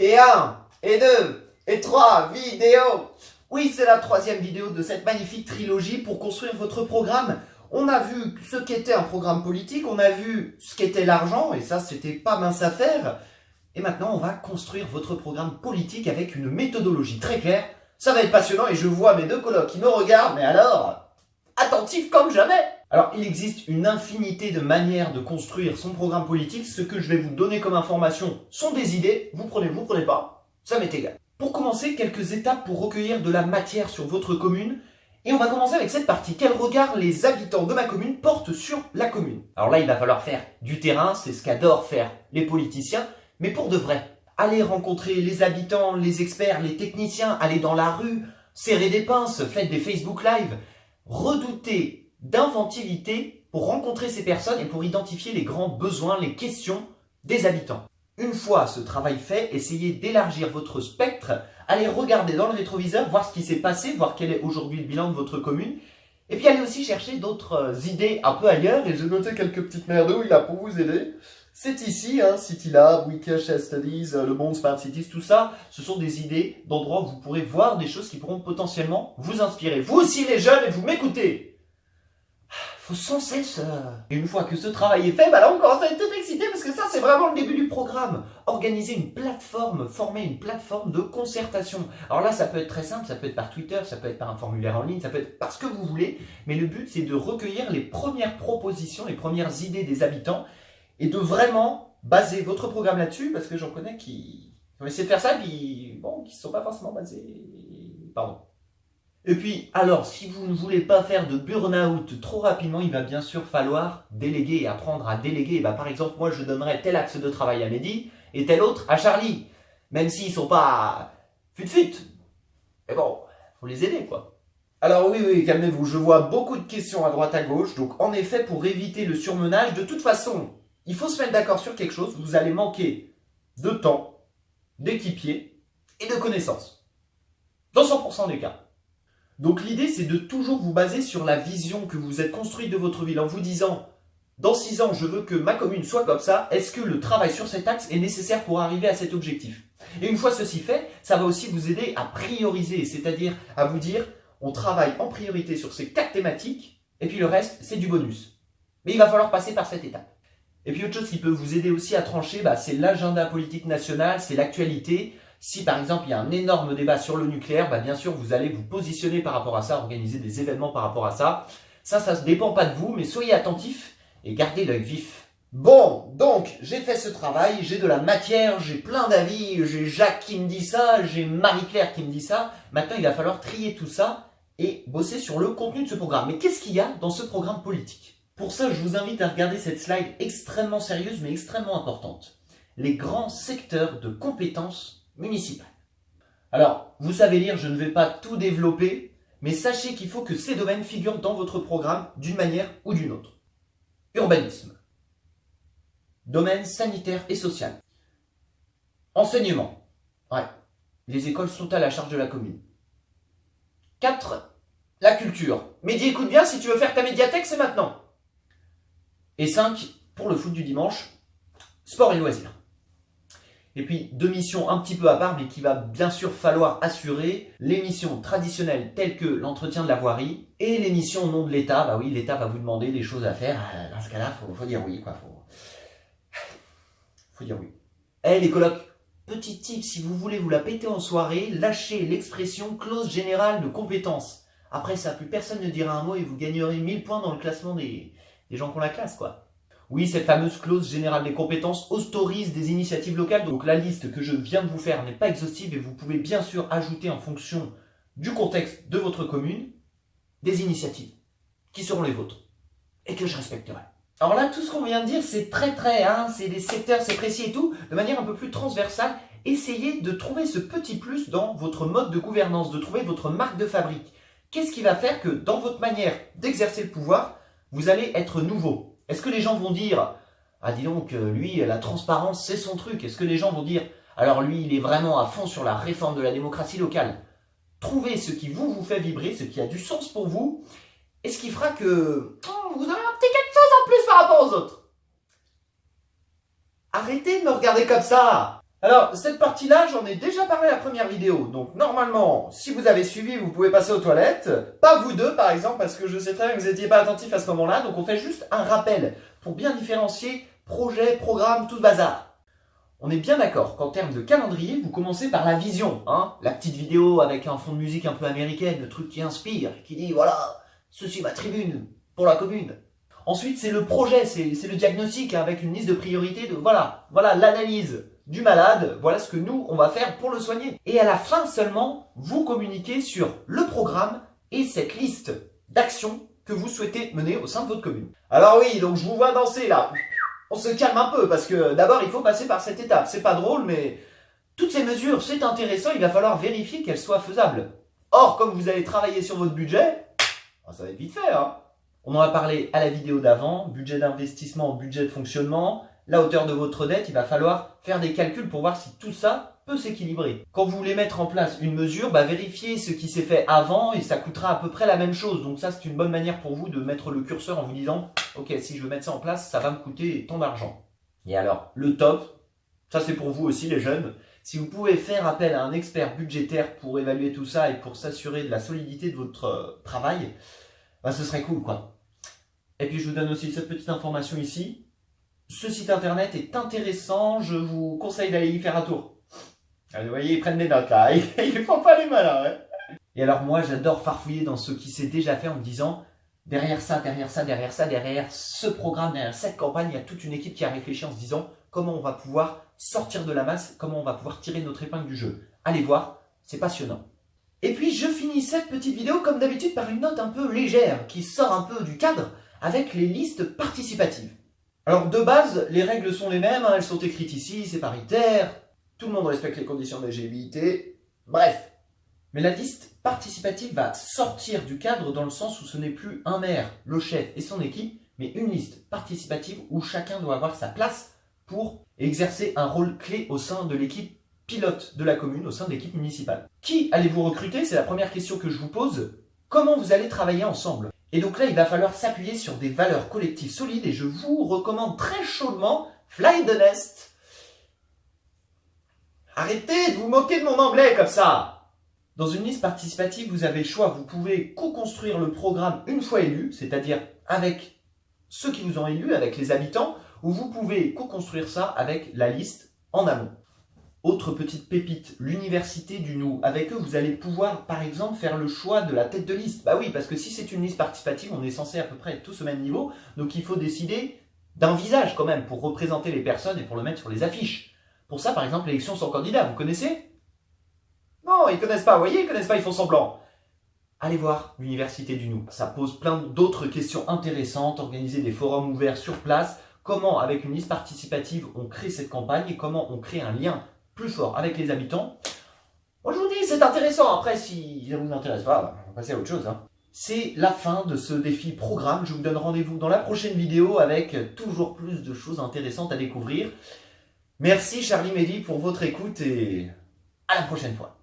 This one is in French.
Et un, et deux, et trois vidéos Oui, c'est la troisième vidéo de cette magnifique trilogie pour construire votre programme. On a vu ce qu'était un programme politique, on a vu ce qu'était l'argent, et ça, c'était pas mince à faire. Et maintenant, on va construire votre programme politique avec une méthodologie très claire. Ça va être passionnant et je vois mes deux colocs qui me regardent, mais alors, attentifs comme jamais alors, il existe une infinité de manières de construire son programme politique. Ce que je vais vous donner comme information sont des idées. Vous prenez, vous prenez pas. Ça m'est égal. Pour commencer, quelques étapes pour recueillir de la matière sur votre commune. Et on va commencer avec cette partie. Quel regard les habitants de ma commune portent sur la commune? Alors là, il va falloir faire du terrain. C'est ce qu'adorent faire les politiciens. Mais pour de vrai, allez rencontrer les habitants, les experts, les techniciens, allez dans la rue, serrer des pinces, faites des Facebook Live. Redoutez d'inventivité pour rencontrer ces personnes et pour identifier les grands besoins, les questions des habitants. Une fois ce travail fait, essayez d'élargir votre spectre, allez regarder dans le rétroviseur, voir ce qui s'est passé, voir quel est aujourd'hui le bilan de votre commune, et puis allez aussi chercher d'autres euh, idées un peu ailleurs, et j'ai noté quelques petites merdouilles là pour vous aider. C'est ici, hein, CityLab, Wikish Studies, euh, le monde Smart Cities, tout ça, ce sont des idées d'endroits où vous pourrez voir des choses qui pourront potentiellement vous inspirer. Vous aussi les jeunes, et vous m'écoutez faut sans cesse... Et une fois que ce travail est fait, bah là on commence à être tout excité parce que ça c'est vraiment le début du programme. Organiser une plateforme, former une plateforme de concertation. Alors là ça peut être très simple, ça peut être par Twitter, ça peut être par un formulaire en ligne, ça peut être par ce que vous voulez. Mais le but c'est de recueillir les premières propositions, les premières idées des habitants et de vraiment baser votre programme là-dessus parce que j'en connais qui ont essayé de faire ça et puis bon, qui ne sont pas forcément basés... Pardon. Et puis, alors, si vous ne voulez pas faire de burn-out trop rapidement, il va bien sûr falloir déléguer et apprendre à déléguer. Bah, par exemple, moi, je donnerais tel axe de travail à Mehdi et tel autre à Charlie. Même s'ils sont pas fut-fut. Mais bon, faut les aider, quoi. Alors oui, oui, calmez-vous, je vois beaucoup de questions à droite à gauche. Donc, en effet, pour éviter le surmenage, de toute façon, il faut se mettre d'accord sur quelque chose. Vous allez manquer de temps, d'équipiers et de connaissances. Dans 100% des cas. Donc l'idée, c'est de toujours vous baser sur la vision que vous êtes construite de votre ville en vous disant dans 6 ans, je veux que ma commune soit comme ça. Est-ce que le travail sur cet axe est nécessaire pour arriver à cet objectif? Et une fois ceci fait, ça va aussi vous aider à prioriser, c'est-à-dire à vous dire, on travaille en priorité sur ces quatre thématiques, et puis le reste, c'est du bonus. Mais il va falloir passer par cette étape. Et puis autre chose qui peut vous aider aussi à trancher, bah, c'est l'agenda politique national, c'est l'actualité. Si par exemple il y a un énorme débat sur le nucléaire, bah, bien sûr vous allez vous positionner par rapport à ça, organiser des événements par rapport à ça. Ça, ça ne dépend pas de vous, mais soyez attentifs et gardez l'œil vif. Bon, donc j'ai fait ce travail, j'ai de la matière, j'ai plein d'avis, j'ai Jacques qui me dit ça, j'ai Marie-Claire qui me dit ça. Maintenant il va falloir trier tout ça et bosser sur le contenu de ce programme. Mais qu'est-ce qu'il y a dans ce programme politique? Pour ça, je vous invite à regarder cette slide extrêmement sérieuse mais extrêmement importante. Les grands secteurs de compétences Alors, vous savez lire, je ne vais pas tout développer, mais sachez qu'il faut que ces domaines figurent dans votre programme d'une manière ou d'une autre. Urbanisme. Domaine sanitaire et social. Enseignement. Ouais, les écoles sont à la charge de la commune. 4. La culture. Mehdi, écoute bien, si tu veux faire ta médiathèque, c'est maintenant. Et 5. Pour le foot du dimanche, sport et loisirs. Et puis deux missions un petit peu à part, mais qu'il va bien sûr falloir assurer. Les missions traditionnelles telles que l'entretien de la voirie et les missions au nom de l'État. Bah oui, l'État va vous demander des choses à faire. Euh, dans ce cas-là, faut, faut dire oui, quoi. Faut, dire oui. Eh les colocs, petit tip, si vous voulez vous la péter en soirée, lâchez l'expression clause générale de compétence. Après ça, plus personne ne dira un mot et vous gagnerez 1000 points dans le classement des, des gens qui ont la classe, quoi. Oui, cette fameuse clause générale des compétences autorise des initiatives locales. Donc la liste que je viens de vous faire n'est pas exhaustive et vous pouvez bien sûr ajouter en fonction du contexte de votre commune des initiatives qui seront les vôtres et que je respecterai. Alors là, tout ce qu'on vient de dire, c'est très très, hein, c'est des secteurs, c'est précis et tout, de manière un peu plus transversale. Essayez de trouver ce petit plus dans votre mode de gouvernance, de trouver votre marque de fabrique. Qu'est-ce qui va faire que dans votre manière d'exercer le pouvoir, vous allez être nouveau? Est-ce que les gens vont dire « Ah dis donc, euh, lui, la transparence, c'est son truc ». Est-ce que les gens vont dire « Alors lui, il est vraiment à fond sur la réforme de la démocratie locale ». Trouvez ce qui vous, vous fait vibrer, ce qui a du sens pour vous, et ce qui fera que oh, vous avez un petit quelque chose en plus par rapport aux autres. Arrêtez de me regarder comme ça Alors, cette partie-là, j'en ai déjà parlé la première vidéo. Donc, normalement, si vous avez suivi, vous pouvez passer aux toilettes. Pas vous deux, par exemple, parce que je sais très bien que vous n'étiez pas attentifs à ce moment-là. Donc, on fait juste un rappel pour bien différencier projet, programme, tout ce bazar. On est bien d'accord qu'en termes de calendrier, vous commencez par la vision. Hein la petite vidéo avec un fond de musique un peu américaine, le truc qui inspire, qui dit, voilà, ceci ma tribune pour la commune. Ensuite, c'est le projet, c'est le diagnostic avec une liste de priorités de, voilà, voilà l'analyse du malade, voilà ce que nous, on va faire pour le soigner. Et à la fin seulement, vous communiquez sur le programme et cette liste d'actions que vous souhaitez mener au sein de votre commune. Alors oui, donc je vous vois danser là. On se calme un peu parce que d'abord, il faut passer par cette étape. C'est pas drôle, mais toutes ces mesures, c'est intéressant, il va falloir vérifier qu'elles soient faisables. Or, comme vous allez travailler sur votre budget, ah, ça va être vite fait. Hein on en a parlé à la vidéo d'avant, budget d'investissement, budget de fonctionnement, la hauteur de votre dette, il va falloir faire des calculs pour voir si tout ça peut s'équilibrer. Quand vous voulez mettre en place une mesure, bah, vérifiez ce qui s'est fait avant et ça coûtera à peu près la même chose. Donc ça, c'est une bonne manière pour vous de mettre le curseur en vous disant « Ok, si je veux mettre ça en place, ça va me coûter tant d'argent. » Et alors, le top, ça c'est pour vous aussi les jeunes, si vous pouvez faire appel à un expert budgétaire pour évaluer tout ça et pour s'assurer de la solidité de votre euh, travail, bah, ce serait cool quoi. Et puis je vous donne aussi cette petite information ici. Ce site internet est intéressant, je vous conseille d'aller y faire un tour. Ah, vous voyez, ils prennent des notes là, ils font pas les malins. Ouais. Et alors moi, j'adore farfouiller dans ce qui s'est déjà fait en me disant, derrière ça, derrière ça, derrière ça, derrière ce programme, derrière cette campagne, il y a toute une équipe qui a réfléchi en se disant comment on va pouvoir sortir de la masse, comment on va pouvoir tirer notre épingle du jeu. Allez voir, c'est passionnant. Et puis je finis cette petite vidéo comme d'habitude par une note un peu légère qui sort un peu du cadre avec les listes participatives. Alors de base, les règles sont les mêmes, hein, elles sont écrites ici, c'est paritaire, tout le monde respecte les conditions d'LGBT, bref. Mais la liste participative va sortir du cadre dans le sens où ce n'est plus un maire, le chef et son équipe, mais une liste participative où chacun doit avoir sa place pour exercer un rôle clé au sein de l'équipe pilote de la commune, au sein de l'équipe municipale. Qui allez-vous recruter? C'est la première question que je vous pose. Comment vous allez travailler ensemble? Et donc là, il va falloir s'appuyer sur des valeurs collectives solides et je vous recommande très chaudement Fly the Nest. Arrêtez de vous moquer de mon anglais comme ça Dans une liste participative, vous avez le choix. Vous pouvez co-construire le programme une fois élu, c'est-à-dire avec ceux qui vous ont élu, avec les habitants, ou vous pouvez co-construire ça avec la liste en amont. Autre petite pépite, l'université du Nou. Avec eux, vous allez pouvoir, par exemple, faire le choix de la tête de liste. Bah oui, parce que si c'est une liste participative, on est censé à peu près être tous au même niveau. Donc il faut décider d'un visage quand même pour représenter les personnes et pour le mettre sur les affiches. Pour ça, par exemple, l'élection sans candidat, vous connaissez? Non, ils connaissent pas, vous voyez, ils connaissent pas, ils font semblant. Allez voir l'université du Nou. Ça pose plein d'autres questions intéressantes, organiser des forums ouverts sur place, comment avec une liste participative on crée cette campagne et comment on crée un lien plus fort avec les habitants. Moi je vous dis, c'est intéressant. Après, si ça vous intéresse pas, on va passer à autre chose. Hein. C'est la fin de ce défi programme. Je vous donne rendez-vous dans la prochaine vidéo avec toujours plus de choses intéressantes à découvrir. Merci Charlie Mehdi pour votre écoute et à la prochaine fois.